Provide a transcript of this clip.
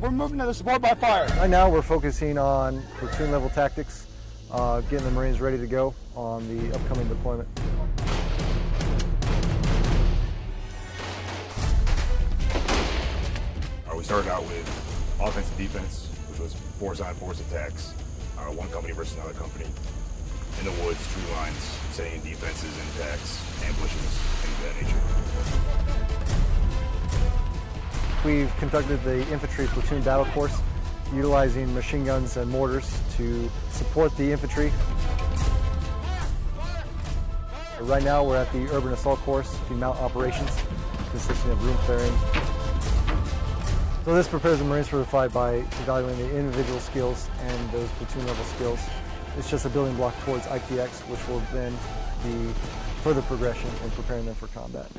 we're moving to the support by fire. Right now we're focusing on platoon level tactics, uh, getting the Marines ready to go on the upcoming deployment. Uh, we started out with offense and defense, which was force on force attacks, uh, one company versus another company. In the woods, tree lines, setting defenses and attacks, ambushes, things of that nature. We've conducted the infantry platoon battle course, utilizing machine guns and mortars to support the infantry. Right now we're at the urban assault course, the MOUT operations, consisting of room clearing. So this prepares the Marines for the fight by evaluating the individual skills and those platoon level skills. It's just a building block towards ITX, which will then be further progression in preparing them for combat.